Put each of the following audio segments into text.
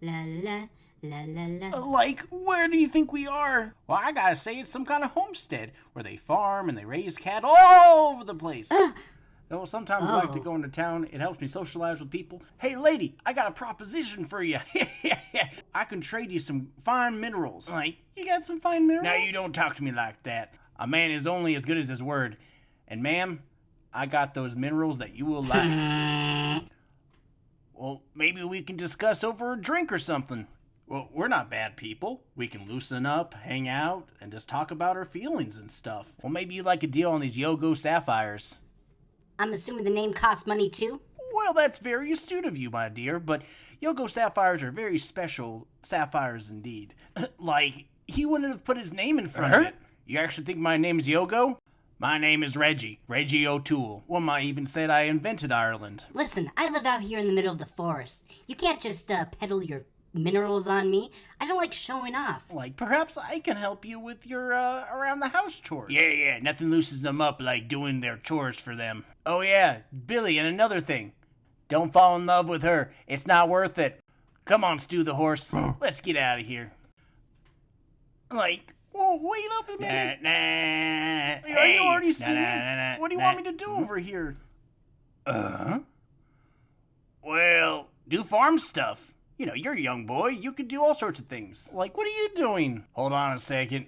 la la la la la. Like, where do you think we are? Well, I gotta say, it's some kind of homestead where they farm and they raise cattle all over the place. Though sometimes I like to Oh. go into town. It helps me socialize with people. Hey, lady, I got a proposition for you. I can trade you some fine minerals. Like, you got some fine minerals? Now, you don't talk to me like that. A man is only as good as his word. And, ma'am, I got those minerals that you will like. well, maybe we can discuss over a drink or something. Well, we're not bad people. We can loosen up, hang out, and just talk about our feelings and stuff. Well, maybe you'd like a deal on these Yogo sapphires. I'm assuming the name costs money too. Well, that's very astute of you, my dear, but Yogo sapphires are very special sapphires indeed. like, he wouldn't have put his name in front of Huh? it. You actually think my name is Yogo? My name is Reggie, Reggie O'Toole. One might even said I invented Ireland. Listen, I live out here in the middle of the forest. You can't just uh, peddle your minerals on me. I don't like showing off. Like, perhaps I can help you with your, uh, around the house chores. Yeah, yeah, nothing loosens them up like doing their chores for them. Oh, yeah, Billy, and another thing. Don't fall in love with her. It's not worth it. Come on, Stu the horse. Let's get out of here. Like, well, wait up a minute. Nah, nah. Are you already seeing me? What do you want me to do over here? Uh-huh. Well, do farm stuff. You know, you're a young boy. You can do all sorts of things. Like, what are you doing? Hold on a second.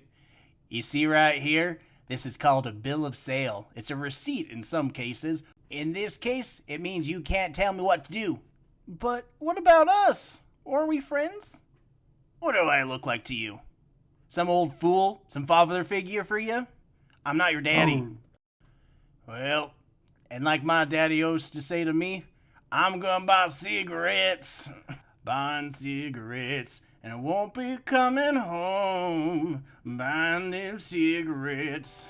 You see right here? This is called a bill of sale. It's a receipt in some cases. In this case, it means you can't tell me what to do. But what about us? Aren't we friends? What do I look like to you? Some old fool? Some father figure for you? I'm not your daddy. Oh. Well, and like my daddy used to say to me, I'm gonna buy cigarettes. Buying cigarettes. And I won't be coming home buying them cigarettes.